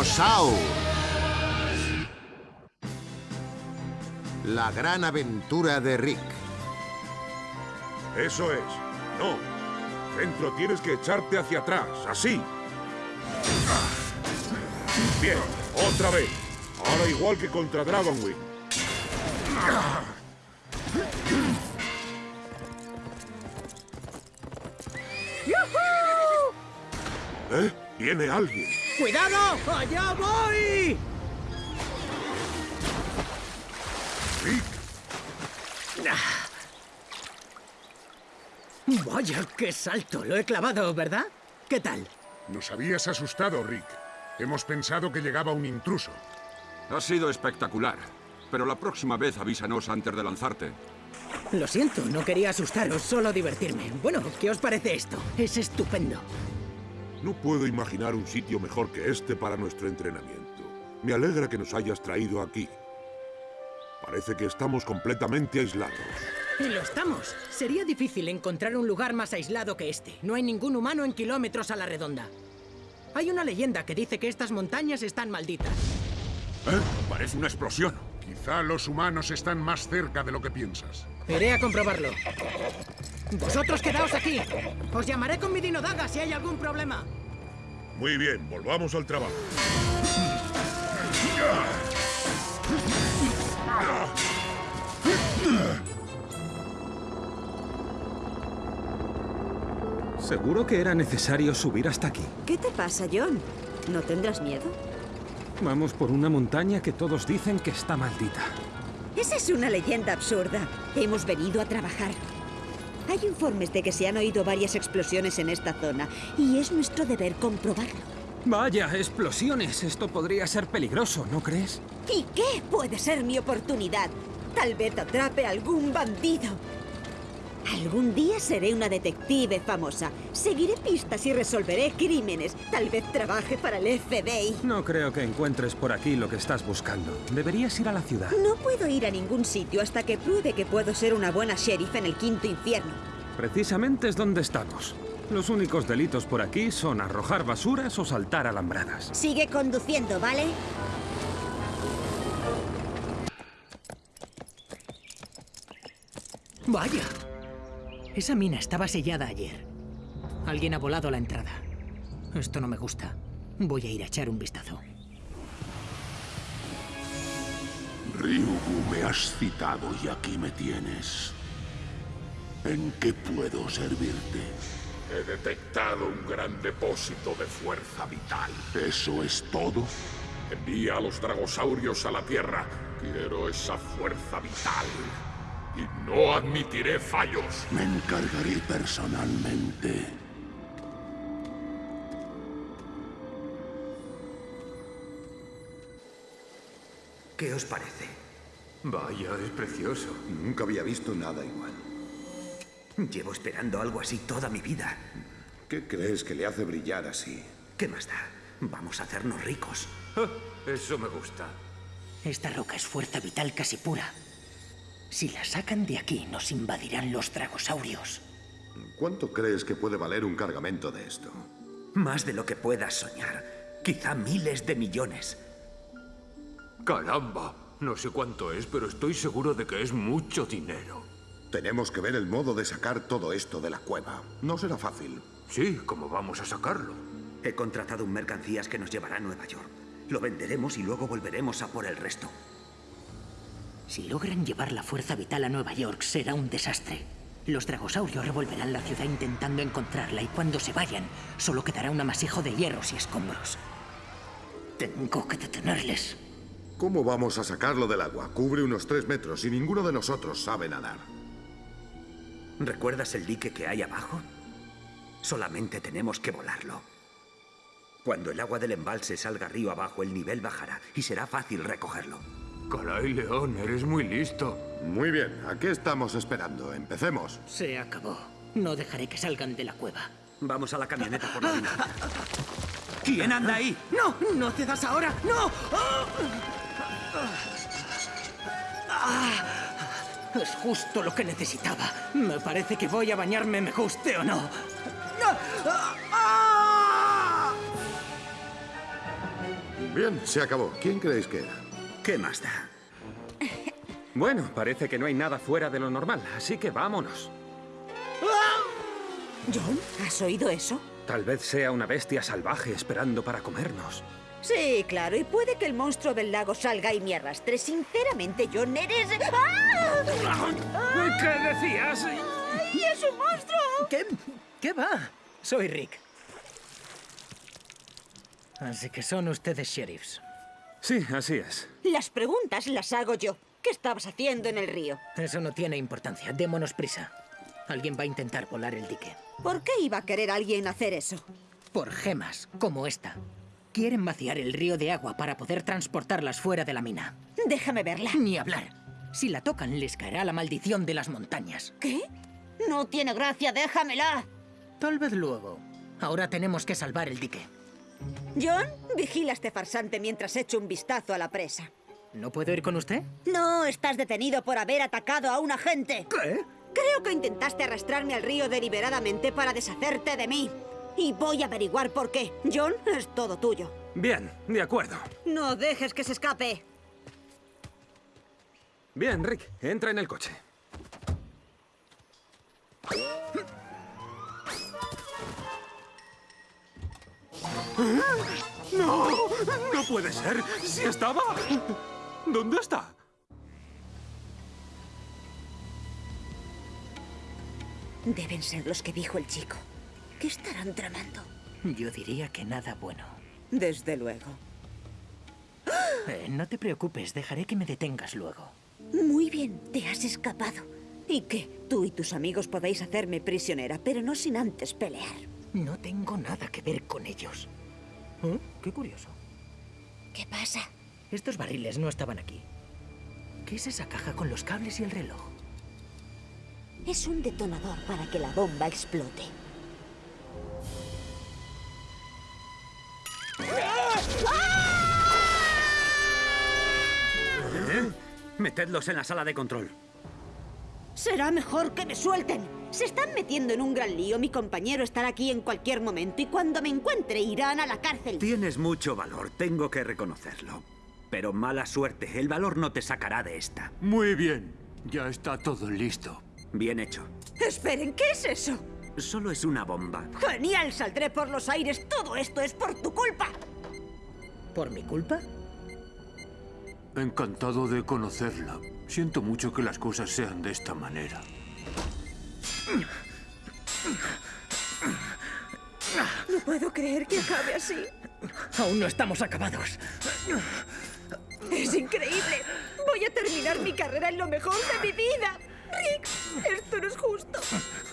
Dragosaur. La gran aventura de Rick. Eso es. No. Dentro tienes que echarte hacia atrás, así. Bien, otra vez. Ahora igual que contra Dragonwing. ¿Eh? Viene alguien. ¡Cuidado! ¡Allá voy! Rick, Vaya, qué salto. Lo he clavado, ¿verdad? ¿Qué tal? Nos habías asustado, Rick. Hemos pensado que llegaba un intruso. Ha sido espectacular. Pero la próxima vez avísanos antes de lanzarte. Lo siento, no quería asustaros, solo divertirme. Bueno, ¿qué os parece esto? Es estupendo. No puedo imaginar un sitio mejor que este para nuestro entrenamiento. Me alegra que nos hayas traído aquí. Parece que estamos completamente aislados. Y lo estamos. Sería difícil encontrar un lugar más aislado que este. No hay ningún humano en kilómetros a la redonda. Hay una leyenda que dice que estas montañas están malditas. ¿Eh? Parece una explosión. Quizá los humanos están más cerca de lo que piensas. Iré a comprobarlo. Vosotros quedaos aquí. Os llamaré con mi dinodaga si hay algún problema. Muy bien, volvamos al trabajo. ¿Seguro que era necesario subir hasta aquí? ¿Qué te pasa, John? ¿No tendrás miedo? Vamos por una montaña que todos dicen que está maldita. Esa es una leyenda absurda. Hemos venido a trabajar. Hay informes de que se han oído varias explosiones en esta zona y es nuestro deber comprobarlo. Vaya, explosiones. Esto podría ser peligroso, ¿no crees? ¿Y qué puede ser mi oportunidad? Tal vez atrape a algún bandido. Algún día seré una detective famosa. Seguiré pistas y resolveré crímenes. Tal vez trabaje para el FBI. No creo que encuentres por aquí lo que estás buscando. Deberías ir a la ciudad. No puedo ir a ningún sitio hasta que pruebe que puedo ser una buena sheriff en el quinto infierno. Precisamente es donde estamos. Los únicos delitos por aquí son arrojar basuras o saltar alambradas. Sigue conduciendo, ¿vale? Vaya. Esa mina estaba sellada ayer. Alguien ha volado a la entrada. Esto no me gusta. Voy a ir a echar un vistazo. Ryugu, me has citado y aquí me tienes. ¿En qué puedo servirte? He detectado un gran depósito de fuerza vital. ¿Eso es todo? Envía a los dragosaurios a la Tierra. Quiero esa fuerza vital. Y no admitiré fallos. Me encargaré personalmente. ¿Qué os parece? Vaya, es precioso. Nunca había visto nada igual. Llevo esperando algo así toda mi vida. ¿Qué crees que le hace brillar así? ¿Qué más da? Vamos a hacernos ricos. Ah, Eso me gusta. Esta roca es fuerza vital casi pura. Si la sacan de aquí, nos invadirán los dragosaurios. ¿Cuánto crees que puede valer un cargamento de esto? Más de lo que puedas soñar. Quizá miles de millones. Caramba. No sé cuánto es, pero estoy seguro de que es mucho dinero. Tenemos que ver el modo de sacar todo esto de la cueva. No será fácil. Sí, ¿cómo vamos a sacarlo? He contratado un mercancías que nos llevará a Nueva York. Lo venderemos y luego volveremos a por el resto. Si logran llevar la fuerza vital a Nueva York, será un desastre. Los dragosaurios revolverán la ciudad intentando encontrarla y cuando se vayan, solo quedará un amasijo de hierros y escombros. Tengo que detenerles. ¿Cómo vamos a sacarlo del agua? Cubre unos tres metros y ninguno de nosotros sabe nadar. ¿Recuerdas el dique que hay abajo? Solamente tenemos que volarlo. Cuando el agua del embalse salga río abajo, el nivel bajará y será fácil recogerlo. Caray, León, eres muy listo. Muy bien, ¿a qué estamos esperando? Empecemos. Se acabó. No dejaré que salgan de la cueva. Vamos a la camioneta por la dinamita. ¿Quién anda ahí? ¡No! ¡No cedas ahora! ¡No! Ah, es justo lo que necesitaba. Me parece que voy a bañarme, me guste o no. ¡No! ¡Ah! Bien, se acabó. ¿Quién creéis que era? ¿Qué más da? Bueno, parece que no hay nada fuera de lo normal, así que vámonos. John, ¿has oído eso? Tal vez sea una bestia salvaje esperando para comernos. Sí, claro, y puede que el monstruo del lago salga y me arrastre. Sinceramente, John, eres... ¡Ah! ¿Qué decías? ¡Ay, es un monstruo! ¿Qué? ¿Qué va? Soy Rick. Así que son ustedes sheriffs. Sí, así es. Las preguntas las hago yo. ¿Qué estabas haciendo en el río? Eso no tiene importancia. Démonos prisa. Alguien va a intentar volar el dique. ¿Por qué iba a querer alguien hacer eso? Por gemas, como esta. Quieren vaciar el río de agua para poder transportarlas fuera de la mina. Déjame verla. Ni hablar. Si la tocan, les caerá la maldición de las montañas. ¿Qué? No tiene gracia, déjamela. Tal vez luego. Ahora tenemos que salvar el dique. John, vigila a este farsante mientras echo un vistazo a la presa. ¿No puedo ir con usted? No, estás detenido por haber atacado a un agente. ¿Qué? Creo que intentaste arrastrarme al río deliberadamente para deshacerte de mí. Y voy a averiguar por qué. John, es todo tuyo. Bien, de acuerdo. No dejes que se escape. Bien, Rick, entra en el coche. ¡No! ¡No puede ser! ¡Sí estaba! ¿Dónde está? Deben ser los que dijo el chico. ¿Qué estarán tramando? Yo diría que nada bueno. Desde luego. Eh, no te preocupes, dejaré que me detengas luego. Muy bien, te has escapado. Y que tú y tus amigos podéis hacerme prisionera, pero no sin antes pelear. No tengo nada que ver con ellos. ¿Eh? Qué curioso. ¿Qué pasa? Estos barriles no estaban aquí. ¿Qué es esa caja con los cables y el reloj? Es un detonador para que la bomba explote. ¿Eh? Metedlos en la sala de control. Será mejor que me suelten. Se están metiendo en un gran lío. Mi compañero estará aquí en cualquier momento y cuando me encuentre irán a la cárcel. Tienes mucho valor, tengo que reconocerlo. Pero mala suerte, el valor no te sacará de esta. Muy bien, ya está todo listo. Bien hecho. Esperen, ¿qué es eso? Solo es una bomba. Genial, saldré por los aires. Todo esto es por tu culpa. ¿Por mi culpa? Encantado de conocerla. Siento mucho que las cosas sean de esta manera. No puedo creer que acabe así. Aún no estamos acabados. Es increíble. Voy a terminar mi carrera en lo mejor de mi vida. Rick, esto no es justo.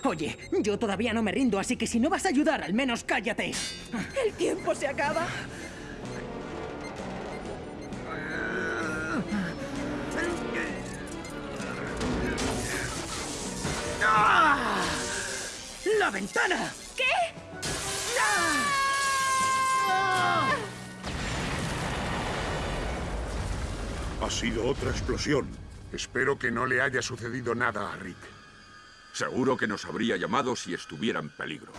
Oye, yo todavía no me rindo, así que si no vas a ayudar, al menos cállate. El tiempo se acaba. ¡Ah! ¡La ventana! ¿Qué? Ha sido otra explosión. Espero que no le haya sucedido nada a Rick. Seguro que nos habría llamado si estuviera en peligro.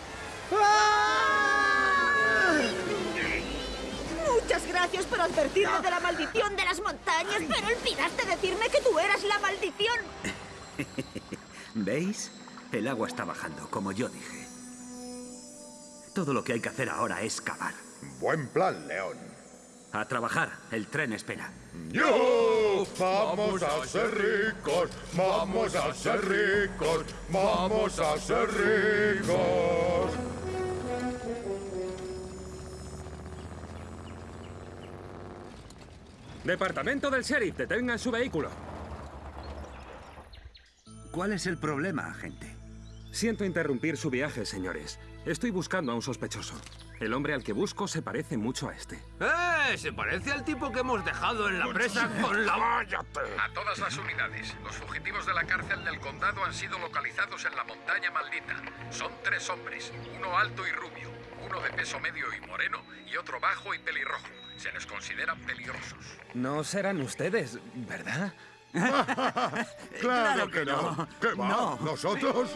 Muchas gracias por advertirme de la maldición de las montañas, pero olvidaste decirme que tú eras la maldición. ¿Veis? El agua está bajando, como yo dije. Todo lo que hay que hacer ahora es cavar. Buen plan, León. A trabajar, el tren espera. ¡Yo! Vamos a ser ricos, vamos a ser ricos, vamos a ser ricos. Departamento del sheriff, detengan su vehículo. ¿Cuál es el problema, agente? Siento interrumpir su viaje, señores. Estoy buscando a un sospechoso. El hombre al que busco se parece mucho a este. ¡Eh! Se parece al tipo que hemos dejado en la presa con la... ¡Cállate! A todas las unidades. Los fugitivos de la cárcel del condado han sido localizados en la montaña maldita. Son tres hombres, uno alto y rubio, uno de peso medio y moreno y otro bajo y pelirrojo. Se les considera peligrosos. No serán ustedes, ¿verdad? claro, que no. ¿Qué va? No. ¿Nosotros?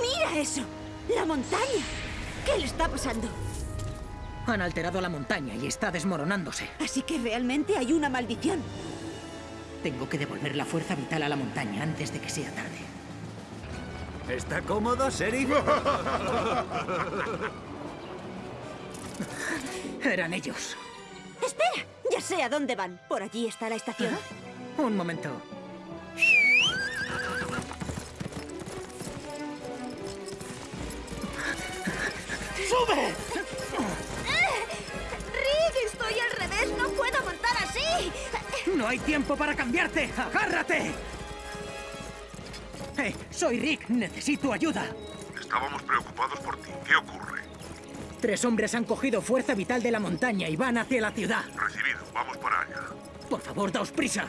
Mira eso. La montaña. ¿Qué le está pasando? Han alterado la montaña y está desmoronándose. Así que realmente hay una maldición. Tengo que devolver la fuerza vital a la montaña antes de que sea tarde. ¿Está cómodo, Sheriff? Eran ellos. ¡Espera! Ya sé a dónde van. Por allí está la estación. Un momento. ¡Sube! ¡Rick, estoy al revés! ¡No puedo montar así! ¡No hay tiempo para cambiarte! ¡Agárrate! Soy Rick. Necesito ayuda. Estábamos preocupados por ti. ¿Qué ocurre? Tres hombres han cogido fuerza vital de la montaña y van hacia la ciudad. Recibido. Vamos para allá. Por favor, daos prisa.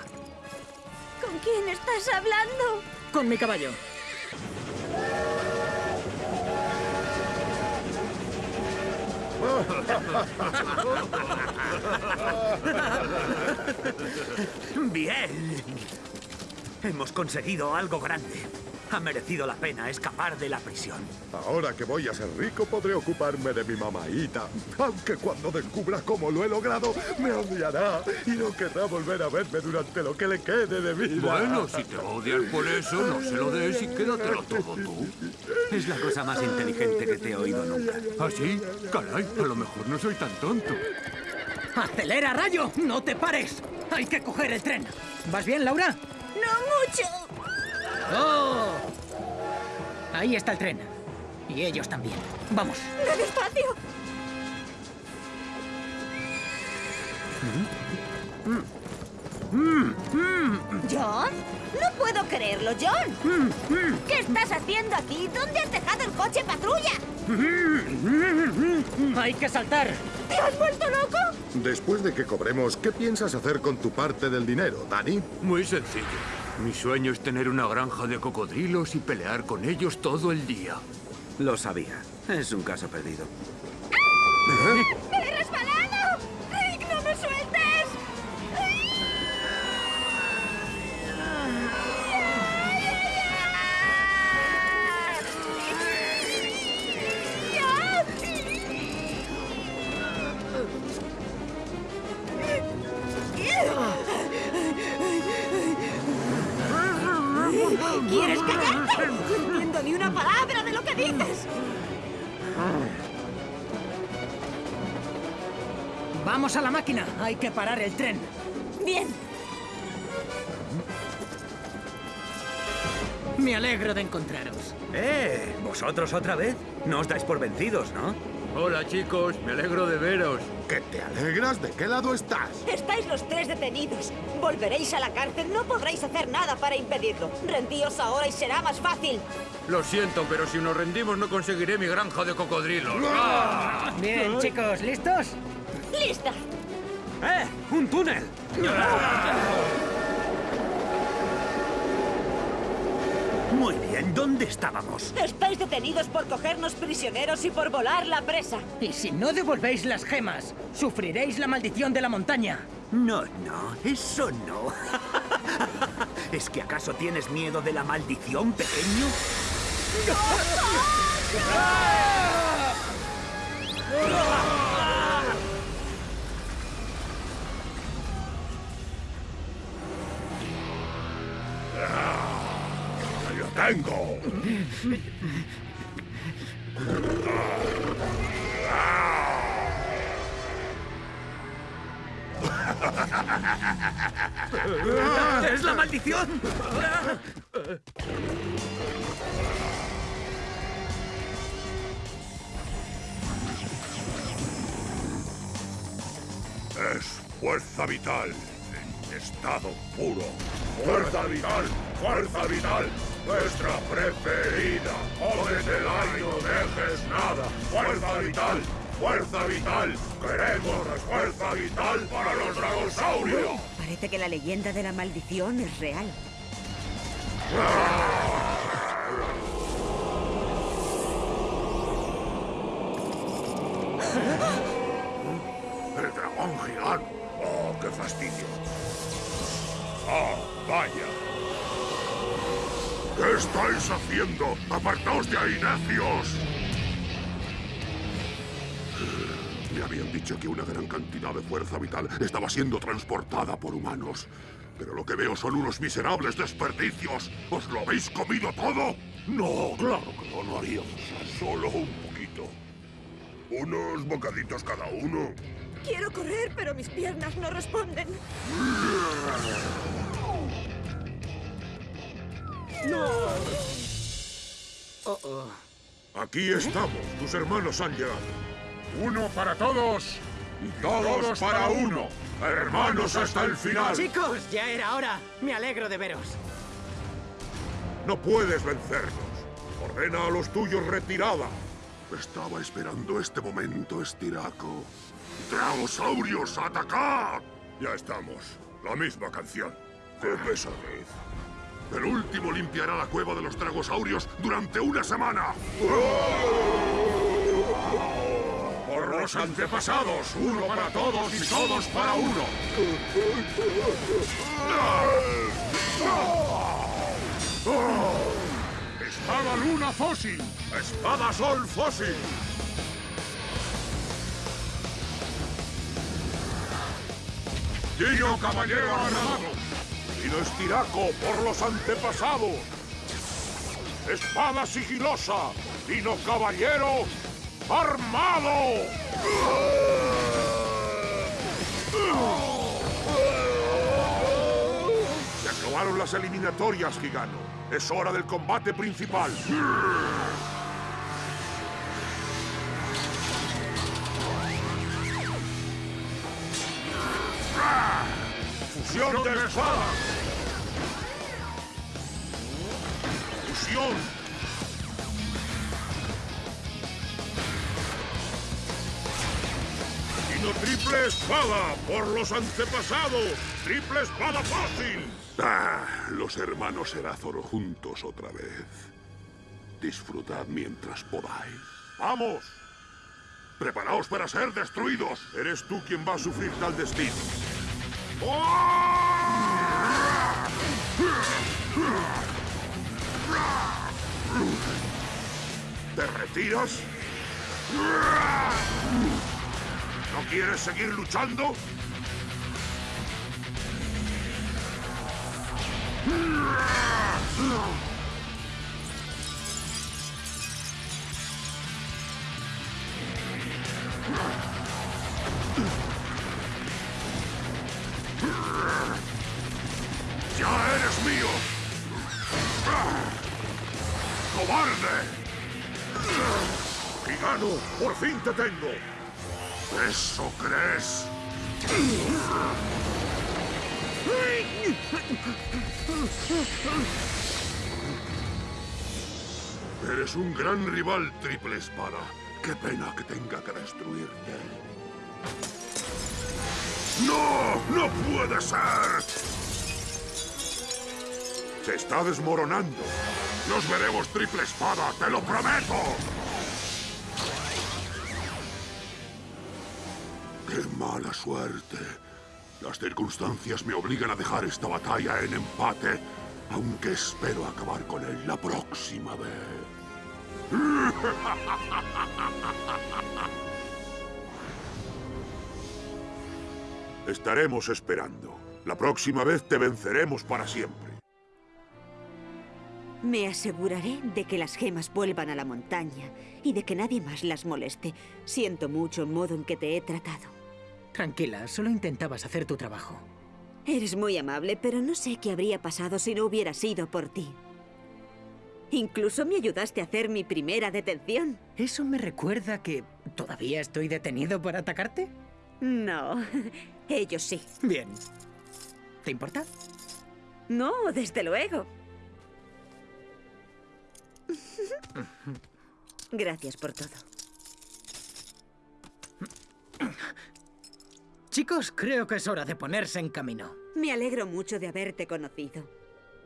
¿Con quién estás hablando? Con mi caballo. Bien. Hemos conseguido algo grande. Ha merecido la pena escapar de la prisión. Ahora que voy a ser rico podré ocuparme de mi mamaíta. Aunque cuando descubra cómo lo he logrado, me odiará y no querrá volver a verme durante lo que le quede de vida. Bueno, si te va a odiar por eso, no se lo des y quédatelo todo tú. Es la cosa más inteligente que te he oído nunca. ¿Ah, sí? Caray, a lo mejor no soy tan tonto. ¡Acelera, rayo! ¡No te pares! ¡Hay que coger el tren! ¿Vas bien, Laura? ¡No mucho! ¡Oh! Ahí está el tren. Y ellos también. Vamos. ¡Ve despacio! ¿John? No puedo creerlo, John. ¿Qué estás haciendo aquí? ¿Dónde has dejado el coche patrulla? Hay que saltar. ¿Te has vuelto loco? Después de que cobremos, ¿qué piensas hacer con tu parte del dinero, Danny? Muy sencillo. Mi sueño es tener una granja de cocodrilos y pelear con ellos todo el día. Lo sabía. Es un caso perdido. ¡Me Vamos a la máquina. Hay que parar el tren. Bien. Me alegro de encontraros. ¡Eh! ¿Vosotros otra vez? No os dais por vencidos, ¿no? Hola, chicos. Me alegro de veros. ¿Que te alegras? ¿De qué lado estás? Estáis los tres detenidos. Volveréis a la cárcel. No podréis hacer nada para impedirlo. Rendíos ahora y será más fácil. Lo siento, pero si nos rendimos no conseguiré mi granja de cocodrilos. Bien, chicos, ¿listos? ¡Lista! ¡Eh! ¡Un túnel! Muy bien, ¿dónde estábamos? Estáis detenidos por cogernos prisioneros y por volar la presa. Y si no devolvéis las gemas, sufriréis la maldición de la montaña. No, no, eso no. ¿Es que acaso tienes miedo de la maldición, pequeño? ¡Lo tengo! ¡Es la maldición! Es fuerza vital en estado puro. ¡Fuerza vital! ¡Fuerza vital! ¡Nuestra preferida! ¡Cómetela y no dejes nada! ¡Fuerza vital! ¡Fuerza vital! ¡Queremos la fuerza vital para los dragosaurios! Parece que la leyenda de la maldición es real. ¡El dragón gigante! ¡Oh, qué fastidio! ¡Oh, vaya! ¡Qué estáis haciendo? ¡Apartaos de ahí, necios! Me habían dicho que una gran cantidad de fuerza vital estaba siendo transportada por humanos. Pero lo que veo son unos miserables desperdicios. ¿Os lo habéis comido todo? No, claro que no, no haríamos. Solo un poquito. Unos bocaditos cada uno. Quiero correr, pero mis piernas no responden. ¡No! Oh, oh. Aquí estamos. Tus hermanos han llegado. Uno para todos y todos, para uno. Hermanos hasta el final. Chicos, ya era hora. Me alegro de veros. No puedes vencernos. Ordena a los tuyos retirada. Estaba esperando este momento, Estiraco. ¡Dragosaurios, atacad! Ya estamos. La misma canción. ¡Qué pesadez! El último limpiará la cueva de los dragosaurios durante una semana. Por los antepasados, uno para todos y todos para uno. Espada luna fósil. Espada sol fósil. Dino caballero armado. Dino estiraco por los antepasados. Espada sigilosa. Dino caballero armado. Se acabaron las eliminatorias, Gigano. Es hora del combate principal. ¡Fusión de espadas! ¡Dino triple espada por los antepasados! ¡Triple espada fácil! Ah, los hermanos Erazoro juntos otra vez. Disfrutad mientras podáis. ¡Vamos! ¡Preparaos para ser destruidos! Eres tú quien va a sufrir tal destino. ¿Te retiras? ¿No quieres seguir luchando? Fin te tengo! ¿Eso crees? Eres un gran rival, Triple Espada. Qué pena que tenga que destruirte. ¡No! ¡No puede ser! Se está desmoronando. Nos veremos, Triple Espada, te lo prometo. Mala suerte! Las circunstancias me obligan a dejar esta batalla en empate, aunque espero acabar con él la próxima vez. Estaremos esperando. La próxima vez te venceremos para siempre. Me aseguraré de que las gemas vuelvan a la montaña y de que nadie más las moleste. Siento mucho el modo en que te he tratado. Tranquila, solo intentabas hacer tu trabajo. Eres muy amable, pero no sé qué habría pasado si no hubiera sido por ti. Incluso me ayudaste a hacer mi primera detención. ¿Eso me recuerda que todavía estoy detenido por atacarte? No, ellos sí. Bien. ¿Te importa? No, desde luego. Gracias por todo. Chicos, creo que es hora de ponerse en camino. Me alegro mucho de haberte conocido.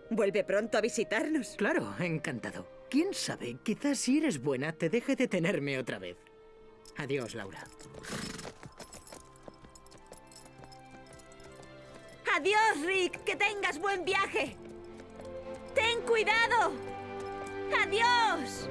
Vuelve pronto a visitarnos. Claro, encantado. ¿Quién sabe? Quizás si eres buena te deje de tenerme otra vez. Adiós, Laura. Adiós, Rick. Que tengas buen viaje. Ten cuidado. ¡Adiós!